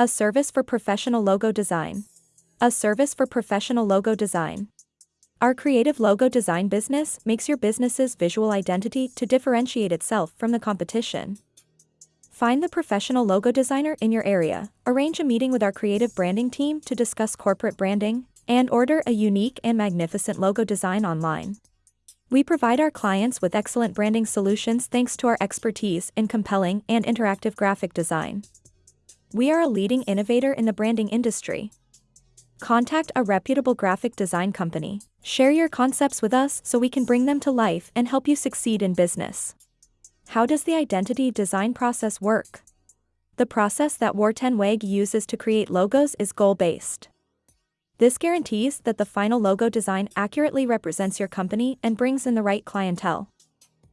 A service for professional logo design. A service for professional logo design. Our creative logo design business makes your business's visual identity to differentiate itself from the competition. Find the professional logo designer in your area, arrange a meeting with our creative branding team to discuss corporate branding, and order a unique and magnificent logo design online. We provide our clients with excellent branding solutions thanks to our expertise in compelling and interactive graphic design. We are a leading innovator in the branding industry. Contact a reputable graphic design company. Share your concepts with us so we can bring them to life and help you succeed in business. How does the identity design process work? The process that War10Weg uses to create logos is goal-based. This guarantees that the final logo design accurately represents your company and brings in the right clientele.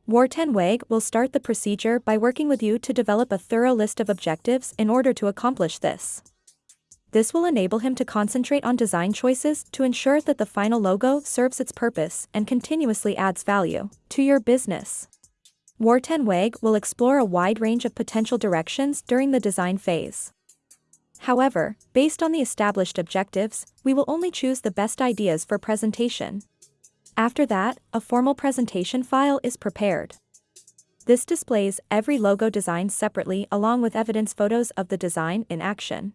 War10Weg will start the procedure by working with you to develop a thorough list of objectives in order to accomplish this. This will enable him to concentrate on design choices to ensure that the final logo serves its purpose and continuously adds value to your business. War10Weg will explore a wide range of potential directions during the design phase. However, based on the established objectives, we will only choose the best ideas for presentation. After that, a formal presentation file is prepared. This displays every logo design separately along with evidence photos of the design in action.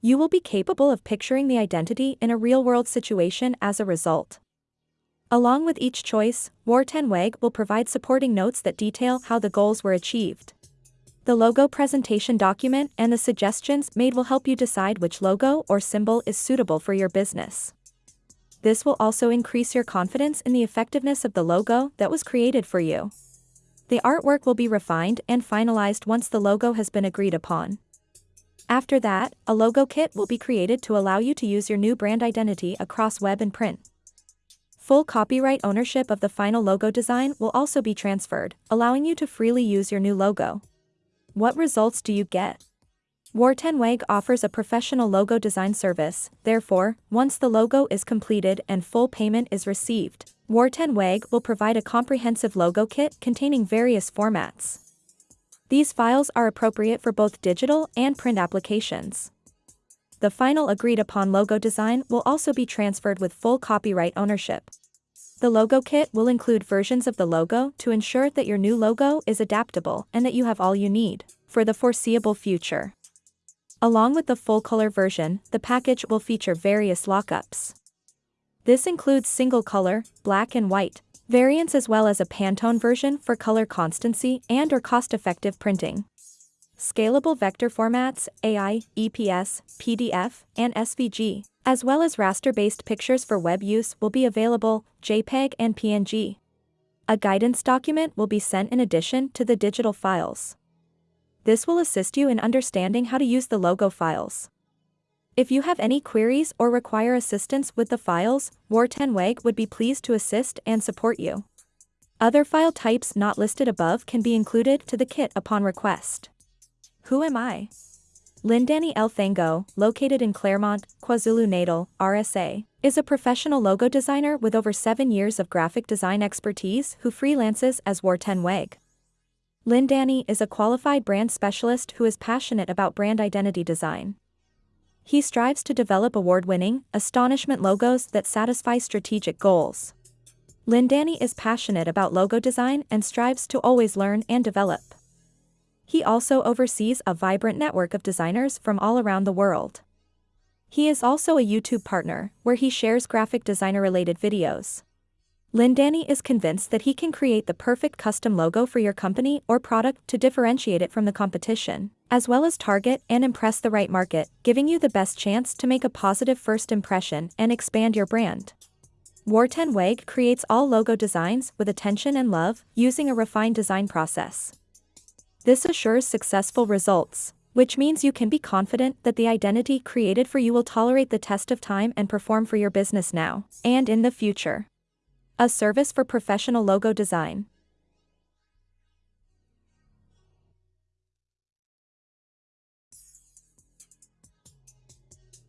You will be capable of picturing the identity in a real-world situation as a result. Along with each choice, War10Weg will provide supporting notes that detail how the goals were achieved. The logo presentation document and the suggestions made will help you decide which logo or symbol is suitable for your business. This will also increase your confidence in the effectiveness of the logo that was created for you. The artwork will be refined and finalized once the logo has been agreed upon. After that, a logo kit will be created to allow you to use your new brand identity across web and print. Full copyright ownership of the final logo design will also be transferred, allowing you to freely use your new logo. What results do you get? War10Weg offers a professional logo design service, therefore, once the logo is completed and full payment is received, War10Weg will provide a comprehensive logo kit containing various formats. These files are appropriate for both digital and print applications. The final agreed upon logo design will also be transferred with full copyright ownership. The logo kit will include versions of the logo to ensure that your new logo is adaptable and that you have all you need for the foreseeable future. Along with the full-color version, the package will feature various lockups. This includes single color, black and white, variants as well as a Pantone version for color constancy and or cost-effective printing. Scalable vector formats, AI, EPS, PDF, and SVG, as well as raster-based pictures for web use will be available, JPEG and PNG. A guidance document will be sent in addition to the digital files. This will assist you in understanding how to use the logo files. If you have any queries or require assistance with the files, War10Weg would be pleased to assist and support you. Other file types not listed above can be included to the kit upon request. Who am I? Lindani Elthango, located in Claremont, KwaZulu-Natal, RSA, is a professional logo designer with over seven years of graphic design expertise who freelances as War10Weg. Lindani is a qualified brand specialist who is passionate about brand identity design. He strives to develop award-winning, astonishment logos that satisfy strategic goals. Lindani is passionate about logo design and strives to always learn and develop. He also oversees a vibrant network of designers from all around the world. He is also a YouTube partner, where he shares graphic designer-related videos. Lindani is convinced that he can create the perfect custom logo for your company or product to differentiate it from the competition, as well as target and impress the right market, giving you the best chance to make a positive first impression and expand your brand. War10Weg creates all logo designs with attention and love, using a refined design process. This assures successful results, which means you can be confident that the identity created for you will tolerate the test of time and perform for your business now and in the future. A service for professional logo design.